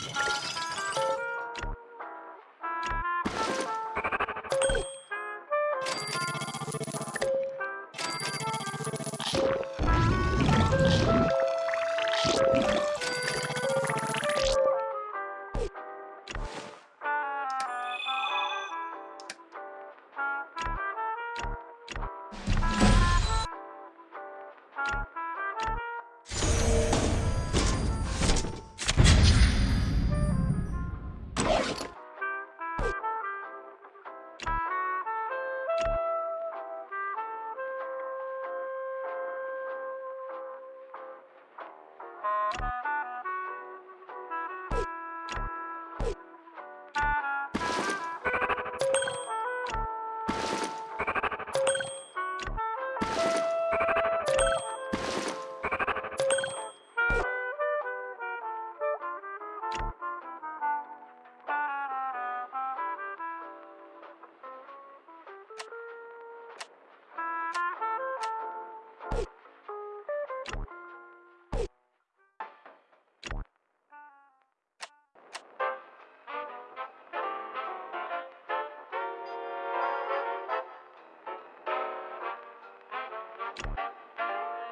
you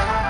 Ah!